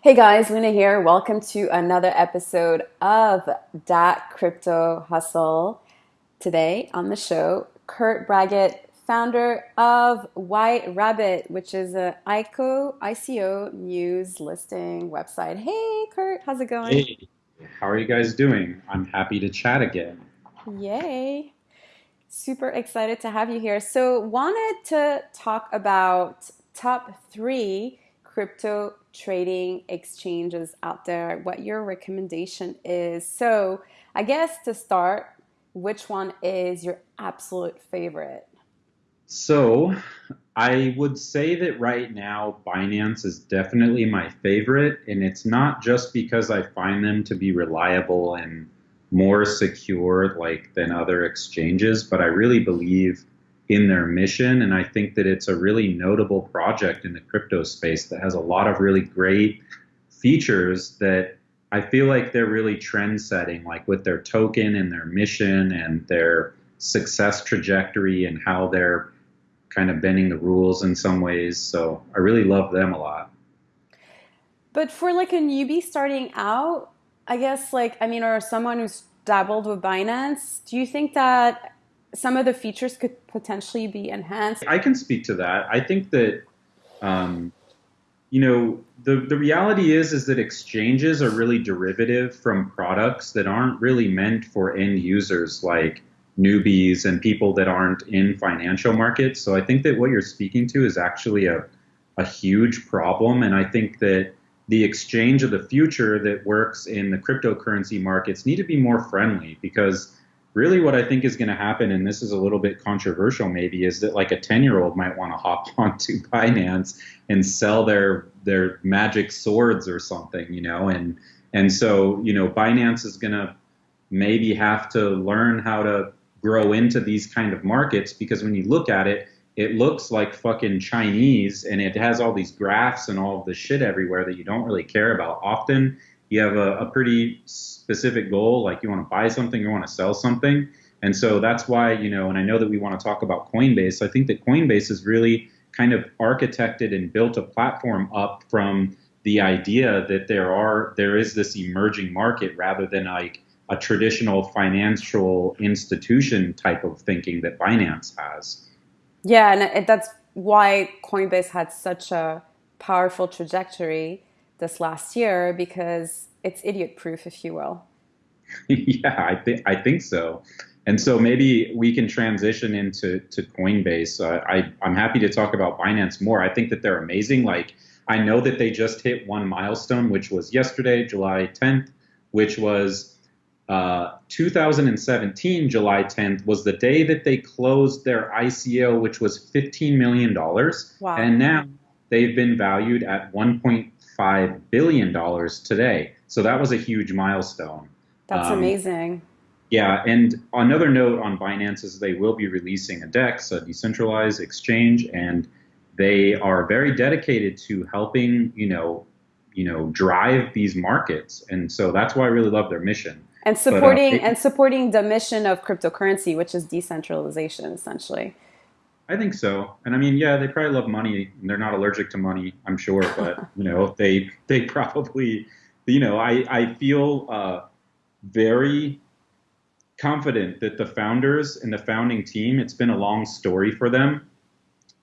Hey guys, Luna here. Welcome to another episode of That Crypto Hustle. Today on the show, Kurt Braggett, founder of White Rabbit, which is a ICO, ICO news listing website. Hey Kurt, how's it going? Hey, how are you guys doing? I'm happy to chat again. Yay. Super excited to have you here. So, wanted to talk about top three crypto trading exchanges out there, what your recommendation is. So, I guess to start, which one is your absolute favorite? So, I would say that right now Binance is definitely my favorite, and it's not just because I find them to be reliable and more secure like than other exchanges, but I really believe in their mission. And I think that it's a really notable project in the crypto space that has a lot of really great features that I feel like they're really trend setting, like with their token and their mission and their success trajectory and how they're kind of bending the rules in some ways. So I really love them a lot. But for like a newbie starting out, I guess like I mean, or someone who's dabbled with Binance, do you think that some of the features could potentially be enhanced? I can speak to that. I think that, um, you know, the the reality is is that exchanges are really derivative from products that aren't really meant for end users like newbies and people that aren't in financial markets. So I think that what you're speaking to is actually a a huge problem, and I think that the exchange of the future that works in the cryptocurrency markets need to be more friendly because really what I think is going to happen, and this is a little bit controversial maybe, is that like a 10 year old might want to hop onto Binance and sell their their magic swords or something, you know, and and so you know Binance is going to maybe have to learn how to grow into these kind of markets because when you look at it, it looks like fucking Chinese and it has all these graphs and all of the shit everywhere that you don't really care about. Often you have a, a pretty specific goal, like you want to buy something, you want to sell something. And so that's why, you know, and I know that we want to talk about Coinbase. I think that Coinbase is really kind of architected and built a platform up from the idea that there are there is this emerging market rather than like a traditional financial institution type of thinking that Binance has. Yeah, and that's why Coinbase had such a powerful trajectory this last year because it's idiot proof, if you will. yeah, I think I think so. And so maybe we can transition into to Coinbase. Uh, I I'm happy to talk about Binance more. I think that they're amazing. Like I know that they just hit one milestone, which was yesterday, July 10th, which was uh, 2017, July 10th, was the day that they closed their ICO, which was $15 million. Wow. And now they've been valued at $1.5 billion today. So that was a huge milestone. That's um, amazing. Yeah, and another note on Binance is they will be releasing a DEX, a decentralized exchange, and they are very dedicated to helping, you know, you know, drive these markets. And so that's why I really love their mission and supporting but, uh, and supporting the mission of cryptocurrency, which is decentralization, essentially. I think so, and I mean, yeah, they probably love money. And they're not allergic to money, I'm sure, but you know, they they probably, you know, I I feel uh, very confident that the founders and the founding team. It's been a long story for them.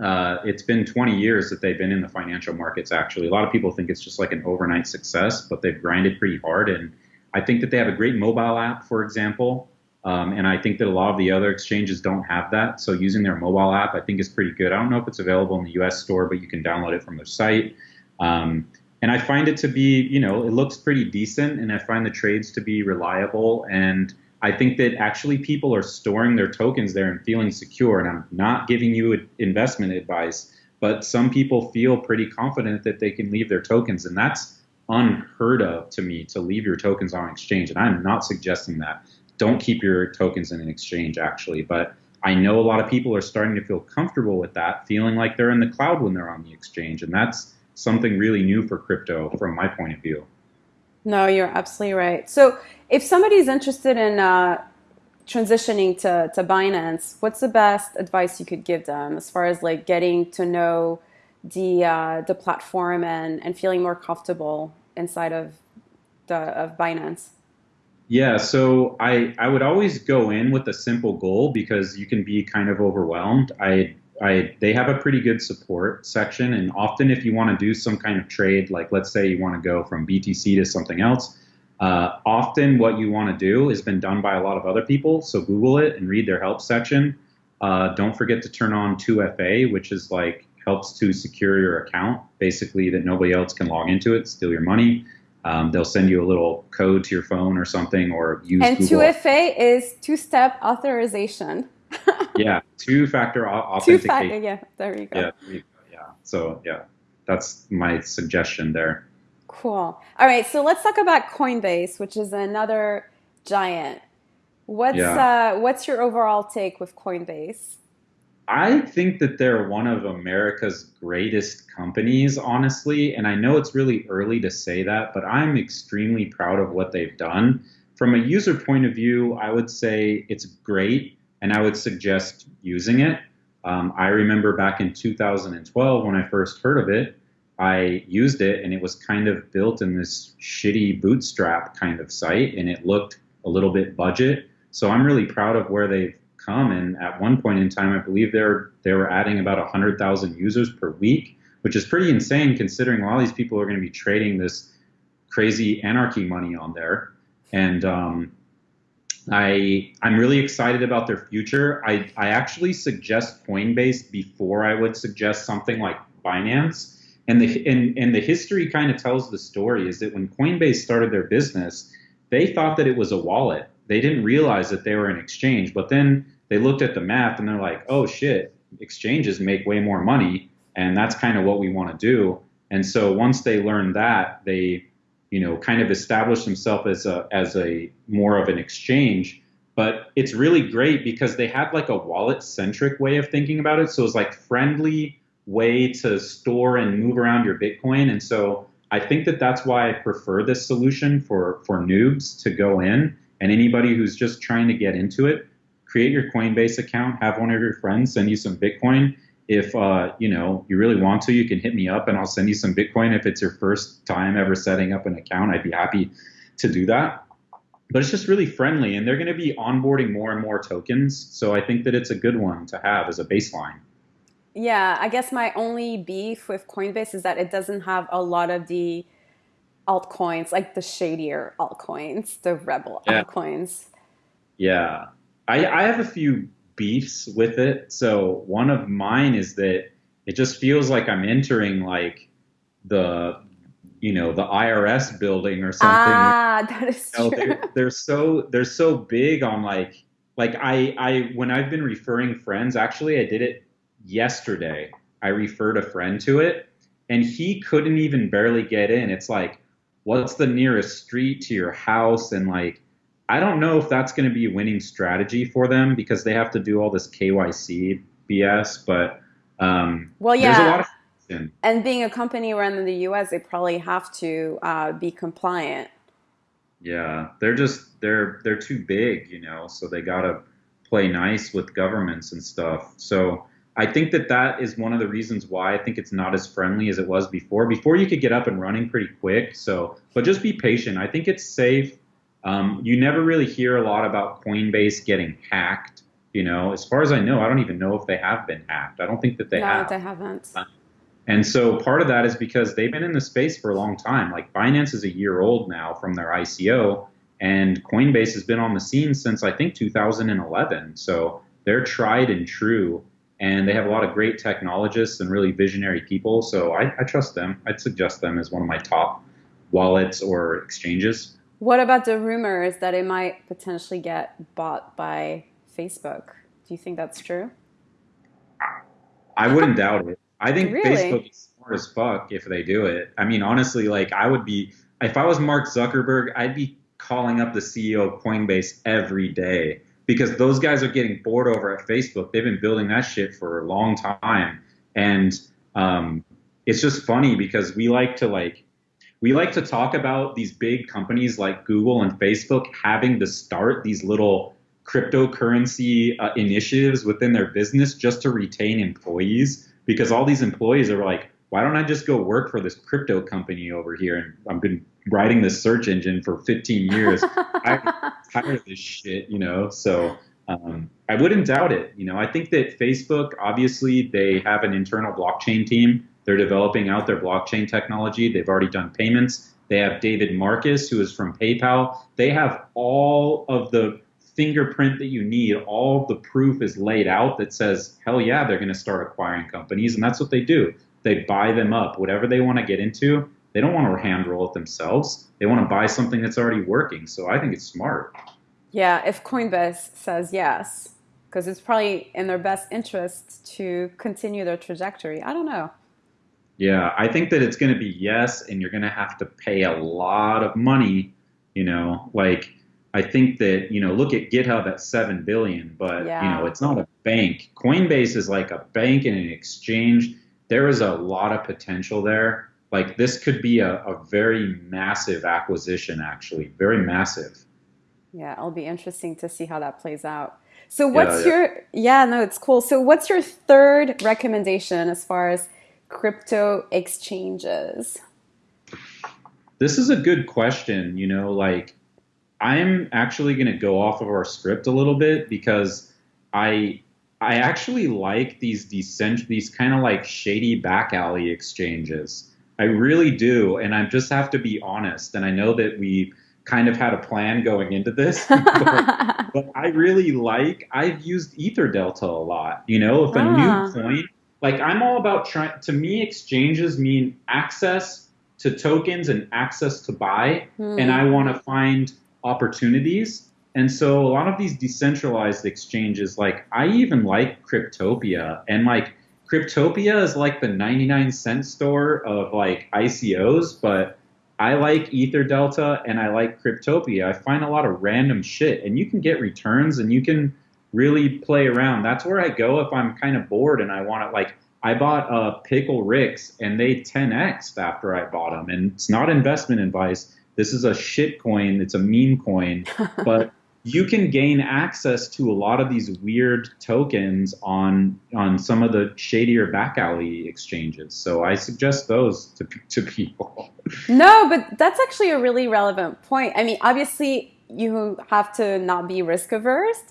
Uh, it's been 20 years that they've been in the financial markets. Actually, a lot of people think it's just like an overnight success, but they've grinded pretty hard and I think that they have a great mobile app, for example. Um, and I think that a lot of the other exchanges don't have that. So using their mobile app, I think is pretty good. I don't know if it's available in the U.S. store, but you can download it from their site. Um, and I find it to be, you know, it looks pretty decent, and I find the trades to be reliable. And I think that actually people are storing their tokens there and feeling secure. And I'm not giving you investment advice, but some people feel pretty confident that they can leave their tokens, and that's unheard of to me to leave your tokens on exchange. And I'm not suggesting that. Don't keep your tokens in an exchange, actually. But I know a lot of people are starting to feel comfortable with that, feeling like they're in the cloud when they're on the exchange. And that's something really new for crypto from my point of view. No, you're absolutely right. So if somebody's interested in uh, transitioning to, to Binance, what's the best advice you could give them as far as like getting to know the uh, the platform and and feeling more comfortable inside of the of Binance? Yeah, so I I would always go in with a simple goal because you can be kind of overwhelmed. I I they have a pretty good support section, and often if you want to do some kind of trade, like let's say you want to go from BTC to something else, uh, often what you want to do has been done by a lot of other people. So Google it and read their help section. Uh, don't forget to turn on 2FA, which is like helps to secure your account, basically that nobody else can log into it, steal your money. Um, they'll send you a little code to your phone or something, or use and Google. 2FA is two-step authorization. yeah, two-factor authentication. Two-factor, yeah. There you go. Yeah, yeah. So yeah, that's my suggestion there. Cool. All right, so let's talk about Coinbase, which is another giant. What's yeah. uh, what's your overall take with Coinbase? I think that they're one of America's greatest companies, honestly. And I know it's really early to say that, but I'm extremely proud of what they've done. From a user point of view, I would say it's great, and I would suggest using it. Um, I remember back in 2012 when I first heard of it, I used it, and it was kind of built in this shitty bootstrap kind of site, and it looked a little bit budget. So I'm really proud of where they've come. And at one point in time, I believe they're they were adding about 100,000 users per week, which is pretty insane considering a lot of these people are going to be trading this crazy anarchy money on there. And um, I I'm really excited about their future. I I actually suggest Coinbase before I would suggest something like Binance. And the and, and the history kind of tells the story is that when Coinbase started their business, they thought that it was a wallet they didn't realize that they were an exchange. But then they looked at the math and they're like, oh shit, exchanges make way more money. And that's kind of what we want to do. And so once they learned that, they, you know, kind of established themselves as a, as a more of an exchange. But it's really great because they had like a wallet centric way of thinking about it. So it's like friendly way to store and move around your Bitcoin. And so I think that that's why I prefer this solution for, for noobs to go in and anybody who's just trying to get into it, create your Coinbase account, have one of your friends send you some Bitcoin. If uh, you know you really want to, you can hit me up and I'll send you some Bitcoin. If it's your first time ever setting up an account, I'd be happy to do that. But it's just really friendly, and they're going to be onboarding more and more tokens. So I think that it's a good one to have as a baseline. Yeah, I guess my only beef with Coinbase is that it doesn't have a lot of the altcoins, like the shadier altcoins, the rebel yeah. altcoins. Yeah. I, I have a few beefs with it. So one of mine is that it just feels like I'm entering like the you know the IRS building or something. Ah, that is you know, true. They're, they're so they're so big on like like I I when I've been referring friends, actually I did it yesterday. I referred a friend to it and he couldn't even barely get in. It's like what's the nearest street to your house and like I don't know if that's going to be a winning strategy for them because they have to do all this KYC BS. But um, well, yeah. and being a company run in the U.S., they probably have to uh, be compliant. Yeah, they're just they're they're too big, you know. So they got to play nice with governments and stuff. So I think that that is one of the reasons why I think it's not as friendly as it was before. Before you could get up and running pretty quick. So, but just be patient. I think it's safe. Um, you never really hear a lot about Coinbase getting hacked. You know, as far as I know, I don't even know if they have been hacked. I don't think that they have. no, have. they haven't. And so part of that is because they've been in the space for a long time. Like Binance is a year old now from their ICO, and Coinbase has been on the scene since I think 2011. So they're tried and true and they have a lot of great technologists and really visionary people. So I, I, trust them. I'd suggest them as one of my top wallets or exchanges. What about the rumors that it might potentially get bought by Facebook? Do you think that's true? I wouldn't doubt it. I think really? Facebook is smart as fuck if they do it. I mean, honestly, like I would be if I was Mark Zuckerberg, I'd be calling up the CEO of Coinbase every day because those guys are getting bored over at Facebook. They've been building that shit for a long time, and um, it's just funny because we like to like we like to talk about these big companies like Google and Facebook having to start these little cryptocurrency uh, initiatives within their business just to retain employees. because all these employees are like, why don't I just go work for this crypto company over here? And I've been writing this search engine for 15 years. I'm tired of this shit, you know? So um, I wouldn't doubt it. You know, I think that Facebook, obviously, they have an internal blockchain team. They're developing out their blockchain technology. They've already done payments. They have David Marcus, who is from PayPal. They have all of the fingerprint that you need. All the proof is laid out that says, hell yeah, they're going to start acquiring companies. And that's what they do. They buy them up. Whatever they want to get into, they don't want to hand roll it themselves. They want to buy something that's already working. So I think it's smart. Yeah, if Coinbase says yes, because it's probably in their best interest to continue their trajectory. I don't know. Yeah, I think that it's going to be yes, and you're going to have to pay a lot of money. You know, like I think that you know, look at GitHub at seven billion, but yeah. you know, it's not a bank. Coinbase is like a bank and an exchange. There is a lot of potential there. Like this could be a, a very massive acquisition, actually, very massive. Yeah, it'll be interesting to see how that plays out. So, what's yeah, yeah. your yeah? No, it's cool. So, what's your third recommendation as far as crypto exchanges? This is a good question. You know, like I'm actually going to go off of our script a little bit because I I actually like these decent these kind of like shady back alley exchanges. I really do, and I just have to be honest. And I know that we kind of had a plan going into this, but, but, I really like. I've used EtherDelta a lot. You know, if a ah. new coin like I'm all about trying. To me, exchanges mean access to tokens and access to buy, hmm. and I want to find opportunities. And so a lot of these decentralized exchanges, like I even like Cryptopia, and like Cryptopia is like the 99 cent store of like ICOs, but I like EtherDelta and I like Cryptopia. I find a lot of random shit, and you can get returns, and you can really play around. That's where I go if I'm kind of bored and I want to like. I bought uh, Pickle Ricks and they 10x after I bought them, and it's not investment advice. This is a shit coin. It's a meme coin, but you can gain access to a lot of these weird tokens on on some of the shadier back alley exchanges. So I suggest those to to people. No, but that's actually a really relevant point. I mean, obviously you have to not be risk averse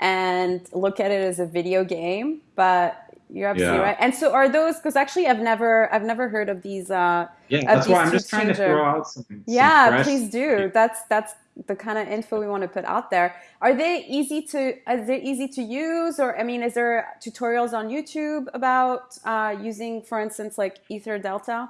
and look at it as a video game. But you're absolutely yeah. right. And so are those? Because actually, I've never I've never heard of these. Uh, yeah, that's why I'm just trying to throw out some. some yeah, please do. That's that's the kind of info we want to put out there. Are they easy to? Is they easy to use? Or I mean, is there tutorials on YouTube about uh, using, for instance, like EtherDelta?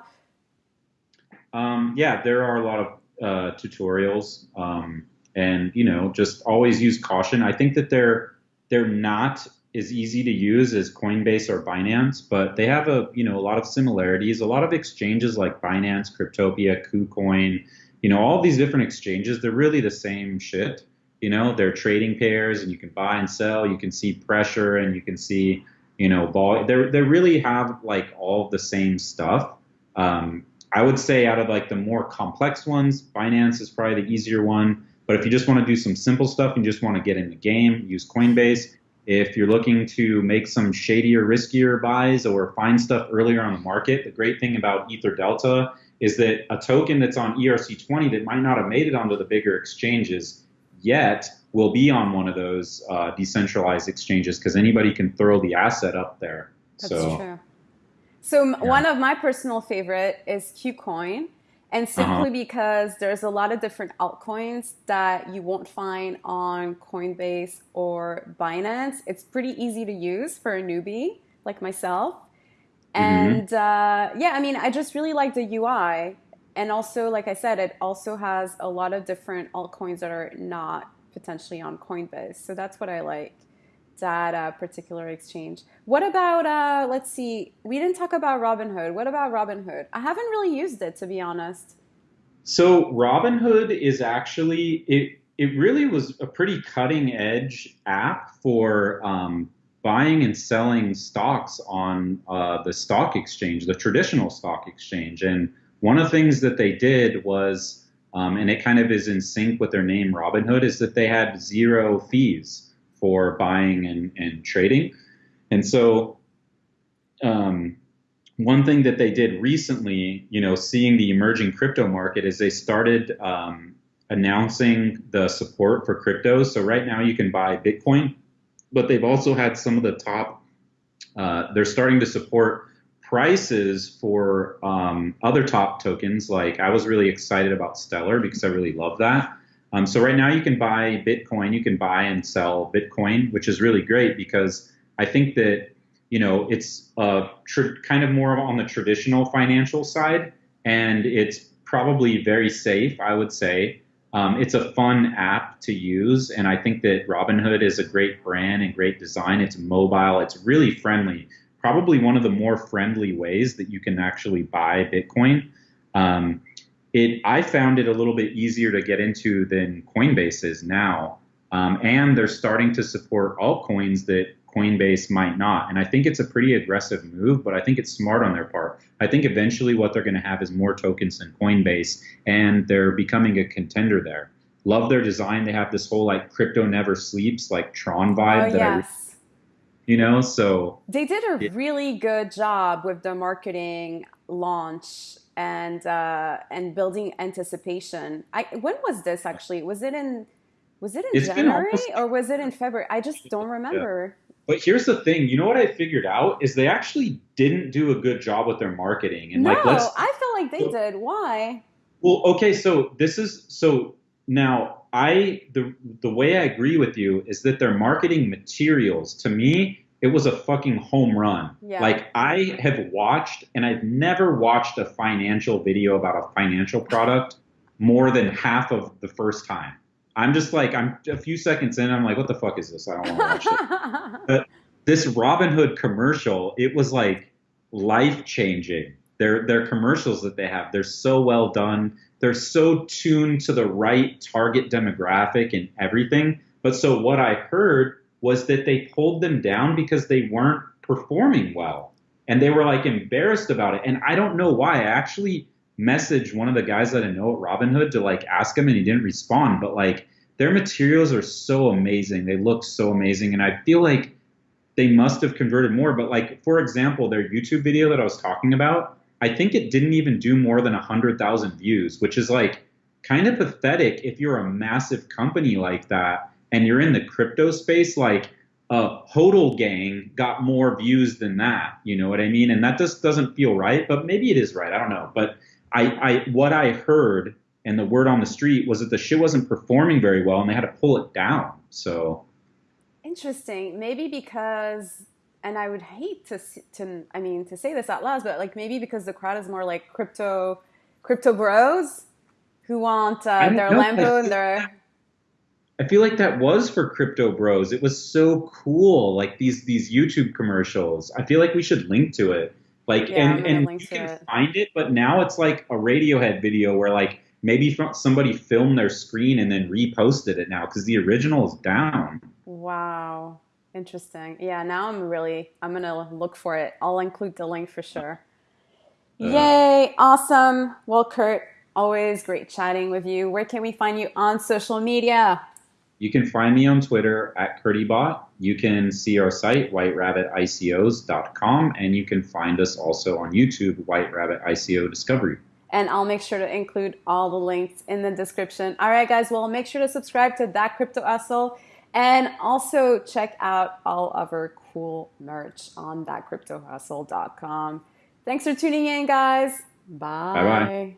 Um, yeah, there are a lot of uh, tutorials. Um, and you know just always use caution. I think that they're they're not as easy to use as Coinbase or Binance, but they have a you know a lot of similarities. A lot of exchanges like Binance, Cryptopia, KuCoin, you know all these different exchanges, they're really the same shit. You know, they're trading pairs, and you can buy and sell. You can see pressure, and you can see you know. They they really have like all the same stuff. Um, I would say out of like the more complex ones, Binance is probably the easier one. But if you just want to do some simple stuff and just want to get in the game, use Coinbase. If you're looking to make some shadier, riskier buys or find stuff earlier on the market, the great thing about EtherDelta is that a token that's on ERC20 that might not have made it onto the bigger exchanges yet will be on one of those uh, decentralized exchanges because anybody can throw the asset up there. That's so, true. So yeah. one of my personal favorite is KuCoin. And uh-huh. simply uh-huh. because there's a lot of different altcoins that you won't find on Coinbase or Binance. It's pretty easy to use for a newbie like myself. Mm-hmm. And uh, yeah, I mean, I just really like the UI. And also, like I said, it also has a lot of different altcoins that are not potentially on Coinbase. So that's what I like that uh, particular exchange. What about, uh, let's see, we didn't talk about Robinhood. What about Robinhood? I haven't really used it, to be honest. So Robinhood is actually, it, it really was a pretty cutting edge app for um, buying and selling stocks on uh, the stock exchange, the traditional stock exchange. And one of the things that they did was, um, and it kind of is in sync with their name, Robinhood, is that they had zero fees for buying and, and trading. And so um, one thing that they did recently, you know, seeing the emerging crypto market, is they started um, announcing the support for cryptos. So right now you can buy Bitcoin, but they've also had some of the top. Uh, they're starting to support prices for um, other top tokens. Like I was really excited about Stellar because I really love that. Um, so right now you can buy Bitcoin, you can buy and sell Bitcoin, which is really great because I think that you know it's uh, kind of more on the traditional financial side, and it's probably very safe. I would say um, it's a fun app to use, and I think that Robinhood is a great brand and great design. It's mobile, it's really friendly. Probably one of the more friendly ways that you can actually buy Bitcoin. Um, it I found it a little bit easier to get into than Coinbase is now, um, and they're starting to support altcoins that Coinbase might not. And I think it's a pretty aggressive move, but I think it's smart on their part. I think eventually what they're going to have is more tokens than Coinbase, and they're becoming a contender there. Love their design. They have this whole like crypto never sleeps, like Tron vibe. Oh, yes. I, you know, so they did a really good job with the marketing launch and uh, and building anticipation. I, when was this actually? Was it in was it in it's January or was it in February? I just don't remember. Yeah. But here's the thing, you know what I figured out is they actually didn't do a good job with their marketing. And no, like, let's, I feel like they did. Why? Well, okay, so this is so now I the the way I agree with you is that their marketing materials to me it was a fucking home run. Yeah. Like I have watched and I've never watched a financial video about a financial product more than half of the first time. I'm just like I'm a few seconds in. I'm like, what the fuck is this? I don't want to watch it. but this Robinhood commercial, it was like life changing. Their their commercials that they have, they're so well done. They're so tuned to the right target demographic and everything. But so what I heard was that they pulled them down because they weren't performing well. And they were like embarrassed about it. And I don't know why. I actually message one of the guys that I know at Robinhood to like ask him and he didn't respond. But like their materials are so amazing. They look so amazing. And I feel like they must have converted more. But like, for example, their YouTube video that I was talking about, I think it didn't even do more than 100,000 views, which is like kind of pathetic if you're a massive company like that and you're in the crypto space. Like, uh, Hodl Gang got more views than that. You know what I mean? And that just doesn't feel right, but maybe it is right. I don't know. But I, I what I heard and the word on the street was that the shit wasn't performing very well and they had to pull it down. So interesting. Maybe because and I would hate to to I mean to say this out loud, but like maybe because the crowd is more like crypto crypto bros who want uh, their know, Lambo and their I feel like that was for crypto bros. It was so cool, like these these YouTube commercials. I feel like we should link to it. Like yeah, and and you can it. find it, but now it's like a Radiohead video where like maybe somebody filmed their screen and then reposted it now because the original is down. Wow, interesting. Yeah, now I'm really I'm gonna look for it. I'll include the link for sure. Uh, Yay! Awesome. Well, Kurt, always great chatting with you. Where can we find you on social media? You can find me on Twitter at KurtieBot. You can see our site, whiterabbiticos.com, and you can find us also on YouTube, White Rabbit ICO Discovery. And I'll make sure to include all the links in the description. All right, guys, well, make sure to subscribe to That Crypto Hustle and also check out all of our cool merch on thatcryptohustle.com. Thanks for tuning in, guys. Bye. Bye bye.